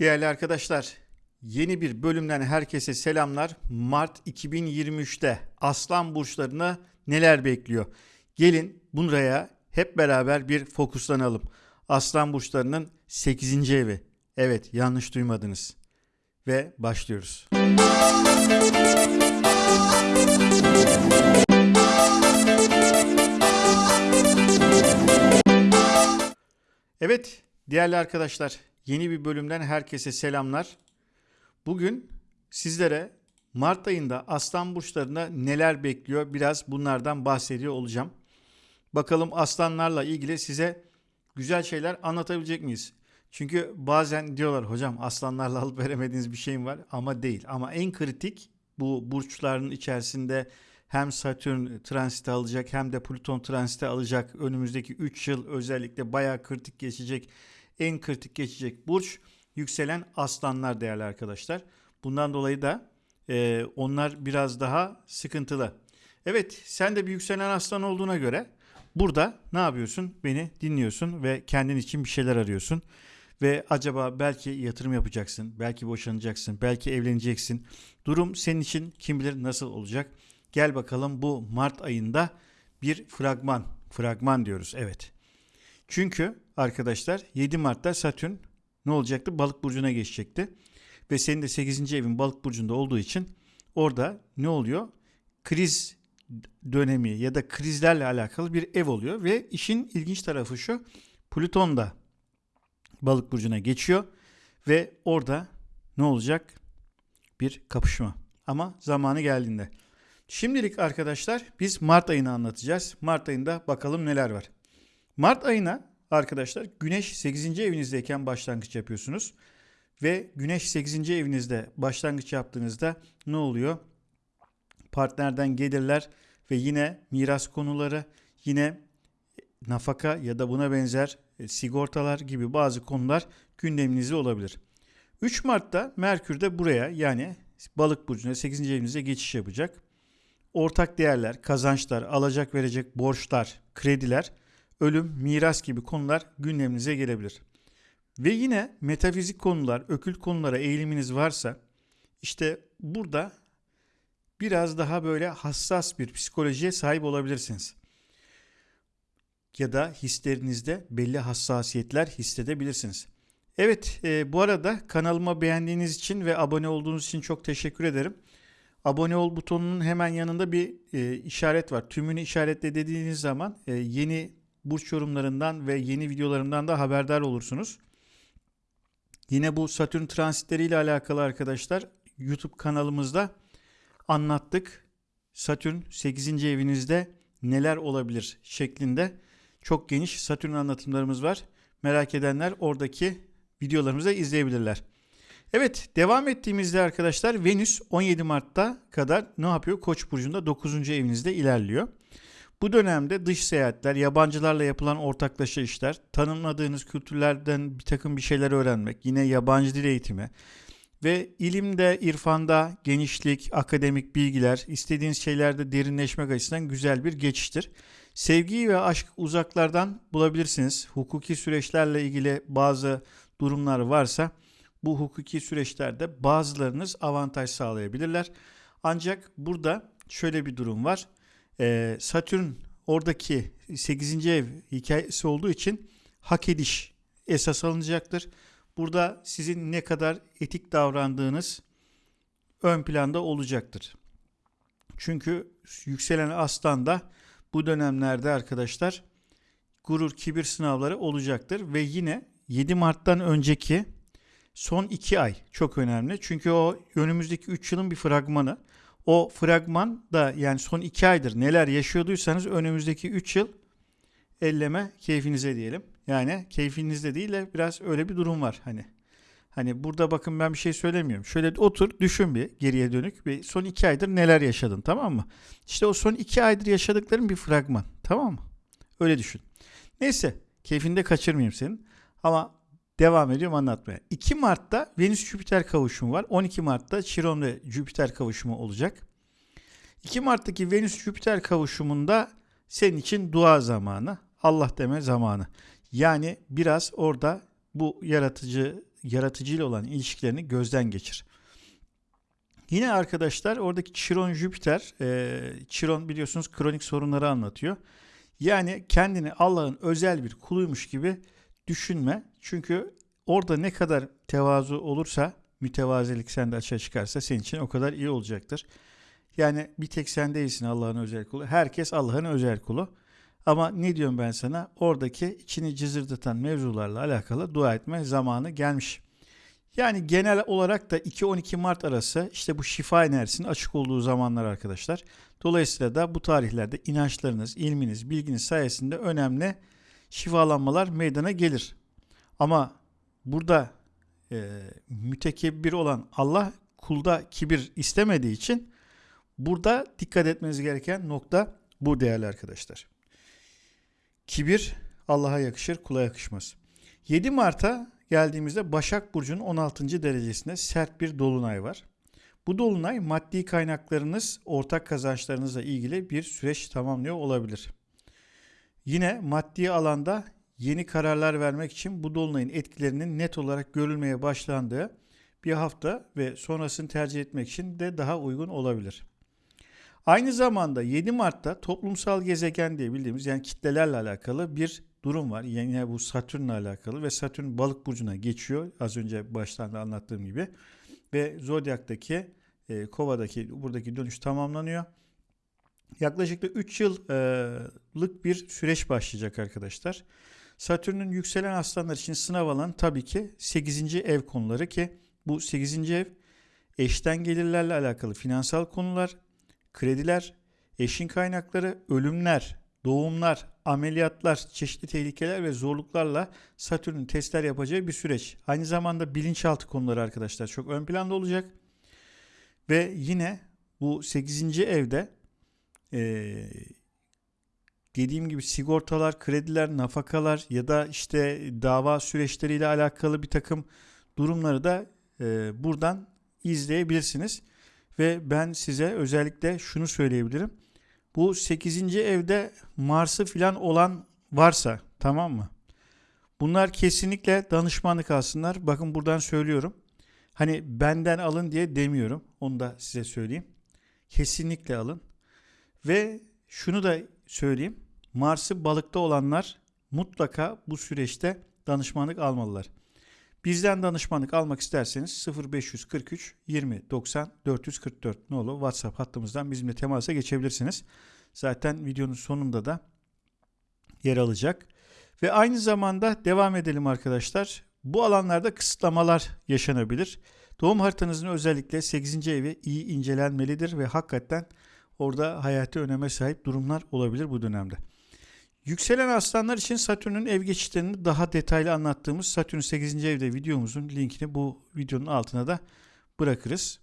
Değerli arkadaşlar, yeni bir bölümden herkese selamlar. Mart 2023'te Aslan burçlarına neler bekliyor? Gelin buraya hep beraber bir fokuslanalım. Aslan burçlarının 8. evi. Evet, yanlış duymadınız. Ve başlıyoruz. Evet, değerli arkadaşlar, yeni bir bölümden herkese selamlar. Bugün sizlere Mart ayında Aslan burçlarında neler bekliyor biraz bunlardan bahsediyor olacağım. Bakalım aslanlarla ilgili size güzel şeyler anlatabilecek miyiz? Çünkü bazen diyorlar hocam aslanlarla alıp veremediğiniz bir şeyim var ama değil. Ama en kritik bu burçların içerisinde hem Satürn transite alacak hem de Plüton transite alacak. Önümüzdeki 3 yıl özellikle bayağı kritik geçecek. En kritik geçecek burç yükselen aslanlar değerli arkadaşlar. Bundan dolayı da e, onlar biraz daha sıkıntılı. Evet sen de bir yükselen aslan olduğuna göre burada ne yapıyorsun? Beni dinliyorsun ve kendin için bir şeyler arıyorsun. Ve acaba belki yatırım yapacaksın, belki boşanacaksın, belki evleneceksin. Durum senin için kim bilir nasıl olacak? Gel bakalım bu Mart ayında bir fragman, fragman diyoruz evet. Çünkü arkadaşlar 7 Mart'ta Satürn ne olacaktı? Balık burcuna geçecekti. Ve senin de 8. evin balık burcunda olduğu için orada ne oluyor? Kriz dönemi ya da krizlerle alakalı bir ev oluyor ve işin ilginç tarafı şu. Plüton da balık burcuna geçiyor ve orada ne olacak? Bir kapışma. Ama zamanı geldiğinde. Şimdilik arkadaşlar biz Mart ayını anlatacağız. Mart ayında bakalım neler var. Mart ayına arkadaşlar Güneş 8. evinizdeyken başlangıç yapıyorsunuz. Ve Güneş 8. evinizde başlangıç yaptığınızda ne oluyor? Partnerden gelirler ve yine miras konuları, yine nafaka ya da buna benzer e, sigortalar gibi bazı konular gündeminizde olabilir. 3 Mart'ta Merkür de buraya yani balık burcuna 8. evinize geçiş yapacak. Ortak değerler, kazançlar, alacak verecek borçlar, krediler, ölüm, miras gibi konular gündeminize gelebilir. Ve yine metafizik konular, ökült konulara eğiliminiz varsa işte burada biraz daha böyle hassas bir psikolojiye sahip olabilirsiniz. Ya da hislerinizde belli hassasiyetler hissedebilirsiniz. Evet e, bu arada kanalıma beğendiğiniz için ve abone olduğunuz için çok teşekkür ederim. Abone ol butonunun hemen yanında bir e, işaret var. Tümünü işaretle dediğiniz zaman e, yeni burç yorumlarından ve yeni videolarımdan da haberdar olursunuz. Yine bu Satürn transitleriyle alakalı arkadaşlar YouTube kanalımızda anlattık. Satürn 8. evinizde neler olabilir şeklinde çok geniş Satürn anlatımlarımız var. Merak edenler oradaki videolarımızı izleyebilirler. Evet devam ettiğimizde arkadaşlar Venüs 17 Mart'ta kadar ne yapıyor? Koç burcunda 9. evinizde ilerliyor. Bu dönemde dış seyahatler, yabancılarla yapılan ortaklaşa işler, tanımladığınız kültürlerden bir takım bir şeyler öğrenmek, yine yabancı dil eğitimi ve ilimde, irfanda genişlik, akademik bilgiler, istediğiniz şeylerde derinleşmek açısından güzel bir geçiştir. Sevgiyi ve aşk uzaklardan bulabilirsiniz. Hukuki süreçlerle ilgili bazı durumlar varsa bu hukuki süreçlerde bazılarınız avantaj sağlayabilirler. Ancak burada şöyle bir durum var. Ee, Satürn oradaki 8. ev hikayesi olduğu için hak ediş esas alınacaktır. Burada sizin ne kadar etik davrandığınız ön planda olacaktır. Çünkü yükselen aslan da bu dönemlerde arkadaşlar gurur kibir sınavları olacaktır ve yine 7 Mart'tan önceki son 2 ay çok önemli. Çünkü o önümüzdeki 3 yılın bir fragmanı. O fragman da yani son 2 aydır neler yaşıyorduysanız önümüzdeki 3 yıl elleme keyfinize diyelim. Yani keyfinizde değil de biraz öyle bir durum var hani. Hani burada bakın ben bir şey söylemiyorum. Şöyle otur düşün bir geriye dönük. Bir son iki aydır neler yaşadın tamam mı? İşte o son iki aydır yaşadıkların bir fragman tamam mı? Öyle düşün. Neyse keyfinde kaçırmayayım senin. Ama devam ediyorum anlatmaya. 2 Mart'ta Venüs-Jüpiter kavuşumu var. 12 Mart'ta Chiron ve Jüpiter kavuşumu olacak. 2 Mart'taki Venüs-Jüpiter kavuşumunda senin için dua zamanı, Allah deme zamanı. Yani biraz orada bu yaratıcı yaratıcıyla olan ilişkilerini gözden geçir. Yine arkadaşlar oradaki Chiron Jüpiter, e, Chiron biliyorsunuz kronik sorunları anlatıyor. Yani kendini Allah'ın özel bir kuluymuş gibi düşünme. Çünkü orada ne kadar tevazu olursa, mütevazilik sende açığa çıkarsa senin için o kadar iyi olacaktır. Yani bir tek sen değilsin Allah'ın özel kulu. Herkes Allah'ın özel kulu. Ama ne diyorum ben sana? Oradaki içini cızırdatan mevzularla alakalı dua etme zamanı gelmiş. Yani genel olarak da 2-12 Mart arası işte bu şifa enerjisinin açık olduğu zamanlar arkadaşlar. Dolayısıyla da bu tarihlerde inançlarınız, ilminiz, bilginiz sayesinde önemli şifalanmalar meydana gelir. Ama burada e, mütekebbir olan Allah kulda kibir istemediği için burada dikkat etmeniz gereken nokta bu değerli arkadaşlar. Kibir Allah'a yakışır, kula yakışmaz. 7 Mart'a geldiğimizde Başak Burcu'nun 16. derecesinde sert bir dolunay var. Bu dolunay maddi kaynaklarınız, ortak kazançlarınızla ilgili bir süreç tamamlıyor olabilir. Yine maddi alanda yeni kararlar vermek için bu dolunayın etkilerinin net olarak görülmeye başlandığı bir hafta ve sonrasını tercih etmek için de daha uygun olabilir. Aynı zamanda 7 Mart'ta toplumsal gezegen diye bildiğimiz yani kitlelerle alakalı bir durum var. Yine bu Satürn'le alakalı ve Satürn balık burcuna geçiyor. Az önce baştan da anlattığım gibi. Ve Zodyak'taki e, Kova'daki buradaki dönüş tamamlanıyor. Yaklaşık da 3 yıllık bir süreç başlayacak arkadaşlar. Satürn'ün yükselen aslanlar için sınav alan tabii ki 8. ev konuları ki bu 8. ev eşten gelirlerle alakalı finansal konular, krediler, eşin kaynakları, ölümler, doğumlar, ameliyatlar, çeşitli tehlikeler ve zorluklarla Satürn'ün testler yapacağı bir süreç. Aynı zamanda bilinçaltı konuları arkadaşlar çok ön planda olacak. Ve yine bu 8. evde ee, dediğim gibi sigortalar, krediler, nafakalar ya da işte dava süreçleriyle alakalı bir takım durumları da e, buradan izleyebilirsiniz. Ve ben size özellikle şunu söyleyebilirim. Bu 8. evde Mars'ı filan olan varsa tamam mı? Bunlar kesinlikle danışmanlık alsınlar. Bakın buradan söylüyorum. Hani benden alın diye demiyorum. Onu da size söyleyeyim. Kesinlikle alın. Ve şunu da söyleyeyim. Mars'ı balıkta olanlar mutlaka bu süreçte danışmanlık almalılar. Bizden danışmanlık almak isterseniz 0543 20 90 444 nolu WhatsApp hattımızdan bizimle temasa geçebilirsiniz. Zaten videonun sonunda da yer alacak. Ve aynı zamanda devam edelim arkadaşlar. Bu alanlarda kısıtlamalar yaşanabilir. Doğum haritanızın özellikle 8. evi iyi incelenmelidir ve hakikaten orada hayati öneme sahip durumlar olabilir bu dönemde. Yükselen aslanlar için Satürn'ün ev geçişlerini daha detaylı anlattığımız Satürn 8. evde videomuzun linkini bu videonun altına da bırakırız.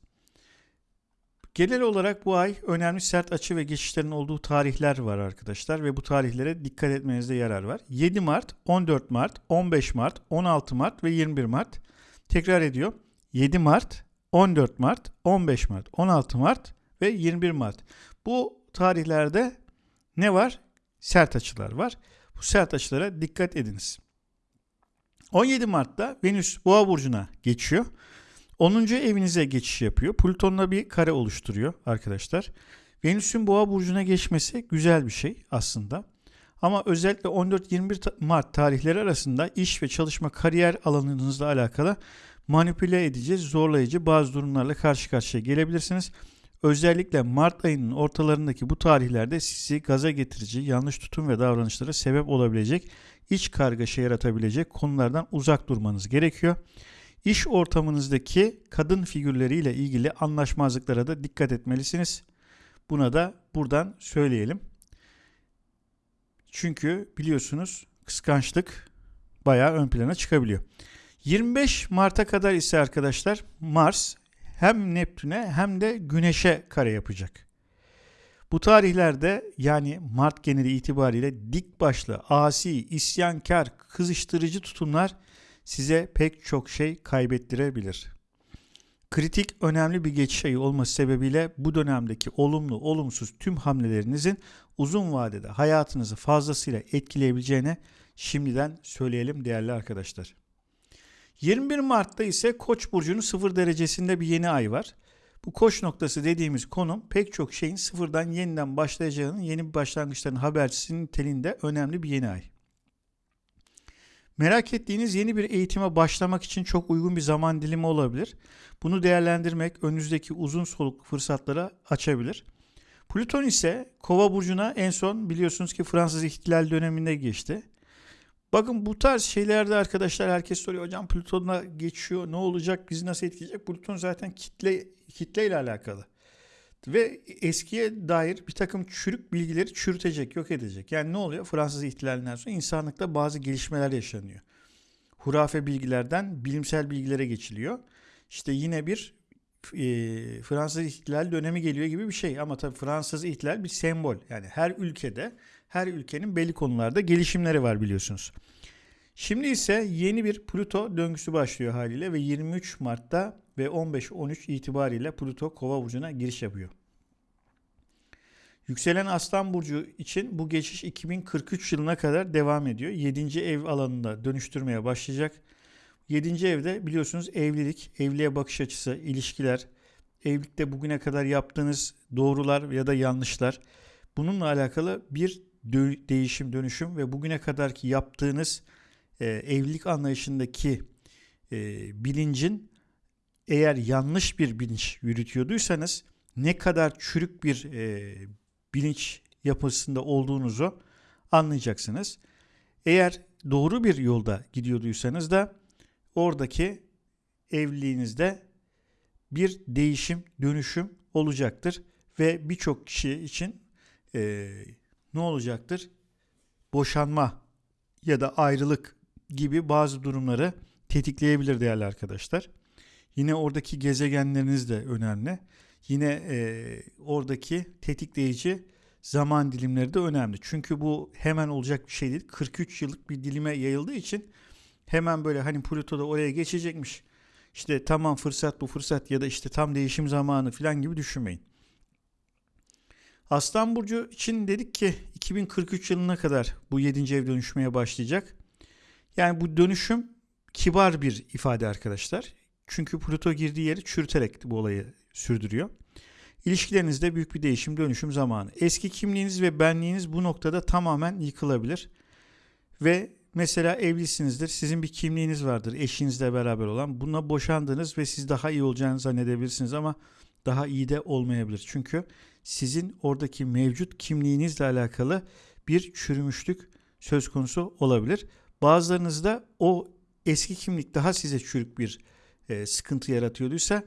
Genel olarak bu ay önemli sert açı ve geçişlerin olduğu tarihler var arkadaşlar ve bu tarihlere dikkat etmenizde yarar var. 7 Mart, 14 Mart, 15 Mart, 16 Mart ve 21 Mart. Tekrar ediyor. 7 Mart, 14 Mart, 15 Mart, 16 Mart ve 21 Mart. Bu tarihlerde ne var? Sert açılar var. Bu sert açılara dikkat ediniz. 17 Mart'ta Venüs Boğa burcuna geçiyor. 10. evinize geçiş yapıyor. Plüton'la bir kare oluşturuyor arkadaşlar. Venüs'ün Boğa burcuna geçmesi güzel bir şey aslında. Ama özellikle 14-21 Mart tarihleri arasında iş ve çalışma kariyer alanınızla alakalı manipüle edici, zorlayıcı bazı durumlarla karşı karşıya gelebilirsiniz. Özellikle Mart ayının ortalarındaki bu tarihlerde sizi gaza getirici, yanlış tutum ve davranışlara sebep olabilecek, iç kargaşa yaratabilecek konulardan uzak durmanız gerekiyor. İş ortamınızdaki kadın figürleriyle ilgili anlaşmazlıklara da dikkat etmelisiniz. Buna da buradan söyleyelim. Çünkü biliyorsunuz kıskançlık bayağı ön plana çıkabiliyor. 25 Mart'a kadar ise arkadaşlar Mars hem Neptün'e hem de Güneş'e kare yapacak. Bu tarihlerde yani Mart geneli itibariyle dik başlı, asi, isyankar, kızıştırıcı tutumlar size pek çok şey kaybettirebilir. Kritik önemli bir geçiş ayı olması sebebiyle bu dönemdeki olumlu olumsuz tüm hamlelerinizin uzun vadede hayatınızı fazlasıyla etkileyebileceğine şimdiden söyleyelim değerli arkadaşlar. 21 Mart'ta ise Koç burcunun 0 derecesinde bir yeni ay var. Bu koç noktası dediğimiz konum pek çok şeyin sıfırdan yeniden başlayacağının yeni bir başlangıçların habercisinin telinde önemli bir yeni ay. Merak ettiğiniz yeni bir eğitime başlamak için çok uygun bir zaman dilimi olabilir. Bunu değerlendirmek önünüzdeki uzun soluk fırsatlara açabilir. Plüton ise Kova burcuna en son biliyorsunuz ki Fransız ihtilal döneminde geçti. Bakın bu tarz şeylerde arkadaşlar herkes soruyor hocam Plüton'a geçiyor ne olacak bizi nasıl etkileyecek? Plüton zaten kitle kitle ile alakalı. Ve eskiye dair bir takım çürük bilgileri çürütecek, yok edecek. Yani ne oluyor? Fransız ihtilalinden sonra insanlıkta bazı gelişmeler yaşanıyor. Hurafe bilgilerden bilimsel bilgilere geçiliyor. İşte yine bir e, Fransız ihtilal dönemi geliyor gibi bir şey. Ama tabii Fransız ihtilal bir sembol. Yani her ülkede, her ülkenin belli konularda gelişimleri var biliyorsunuz. Şimdi ise yeni bir Plüto döngüsü başlıyor haliyle ve 23 Mart'ta ve 15-13 itibariyle Plüto Kova burcuna giriş yapıyor. Yükselen Aslan burcu için bu geçiş 2043 yılına kadar devam ediyor. 7. ev alanında dönüştürmeye başlayacak. 7. evde biliyorsunuz evlilik, evliliğe bakış açısı, ilişkiler, evlilikte bugüne kadar yaptığınız doğrular ya da yanlışlar bununla alakalı bir değişim, dönüşüm ve bugüne kadarki yaptığınız e, evlilik anlayışındaki e, bilincin eğer yanlış bir bilinç yürütüyorduysanız ne kadar çürük bir e, bilinç yapısında olduğunuzu anlayacaksınız. Eğer doğru bir yolda gidiyorduysanız da oradaki evliliğinizde bir değişim, dönüşüm olacaktır ve birçok kişi için e, ne olacaktır? Boşanma ya da ayrılık gibi bazı durumları tetikleyebilir değerli arkadaşlar. Yine oradaki gezegenleriniz de önemli. Yine e, oradaki tetikleyici zaman dilimleri de önemli. Çünkü bu hemen olacak bir şey değil. 43 yıllık bir dilime yayıldığı için hemen böyle hani Plüto da oraya geçecekmiş. İşte tamam fırsat bu fırsat ya da işte tam değişim zamanı falan gibi düşünmeyin. Aslan Burcu için dedik ki 2043 yılına kadar bu 7. ev dönüşmeye başlayacak. Yani bu dönüşüm kibar bir ifade arkadaşlar. Çünkü Pluto girdiği yeri çürüterek bu olayı sürdürüyor. İlişkilerinizde büyük bir değişim, dönüşüm zamanı. Eski kimliğiniz ve benliğiniz bu noktada tamamen yıkılabilir. Ve mesela evlisinizdir, sizin bir kimliğiniz vardır eşinizle beraber olan. Buna boşandınız ve siz daha iyi olacağını zannedebilirsiniz ama daha iyi de olmayabilir. Çünkü sizin oradaki mevcut kimliğinizle alakalı bir çürümüşlük söz konusu olabilir. Bazılarınızda o eski kimlik daha size çürük bir e, sıkıntı yaratıyorduysa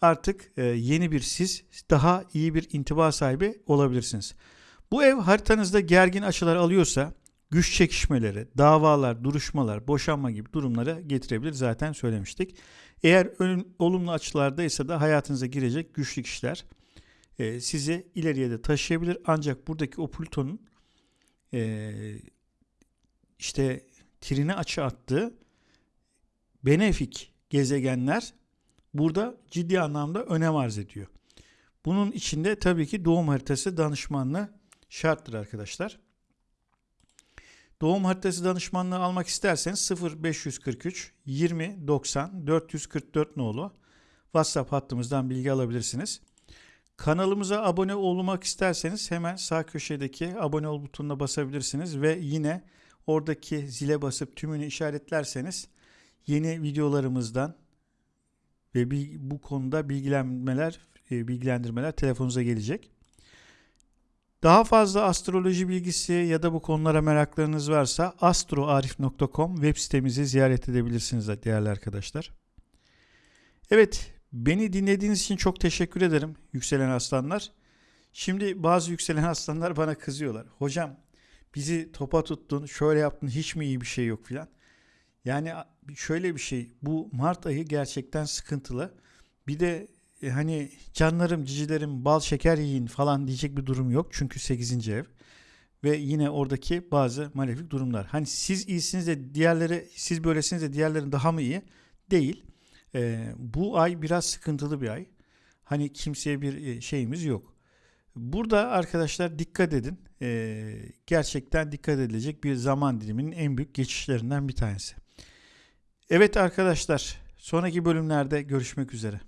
artık e, yeni bir siz daha iyi bir intiba sahibi olabilirsiniz. Bu ev haritanızda gergin açılar alıyorsa güç çekişmeleri, davalar, duruşmalar, boşanma gibi durumlara getirebilir zaten söylemiştik. Eğer olumlu açılardaysa da hayatınıza girecek güçlü kişiler e, sizi ileriye de taşıyabilir. Ancak buradaki o Plüton'un e, işte trine açı attığı benefik gezegenler burada ciddi anlamda önem arz ediyor. Bunun içinde tabii ki doğum haritası danışmanlığı şarttır arkadaşlar. Doğum haritası danışmanlığı almak isterseniz 0543 20 90 444 nolu WhatsApp hattımızdan bilgi alabilirsiniz. Kanalımıza abone olmak isterseniz hemen sağ köşedeki abone ol butonuna basabilirsiniz ve yine oradaki zile basıp tümünü işaretlerseniz yeni videolarımızdan ve bu konuda bilgilenmeler, e, bilgilendirmeler telefonunuza gelecek. Daha fazla astroloji bilgisi ya da bu konulara meraklarınız varsa astroarif.com web sitemizi ziyaret edebilirsiniz değerli arkadaşlar. Evet, beni dinlediğiniz için çok teşekkür ederim yükselen aslanlar. Şimdi bazı yükselen aslanlar bana kızıyorlar. Hocam bizi topa tuttun, şöyle yaptın, hiç mi iyi bir şey yok filan. Yani şöyle bir şey bu Mart ayı gerçekten sıkıntılı. Bir de e, hani canlarım cicilerim bal şeker yiyin falan diyecek bir durum yok. Çünkü 8. ev. Ve yine oradaki bazı malefik durumlar. Hani siz iyisiniz de diğerleri siz böylesiniz de diğerlerin daha mı iyi? Değil. E, bu ay biraz sıkıntılı bir ay. Hani kimseye bir e, şeyimiz yok. Burada arkadaşlar dikkat edin. E, gerçekten dikkat edilecek bir zaman diliminin en büyük geçişlerinden bir tanesi. Evet arkadaşlar, sonraki bölümlerde görüşmek üzere.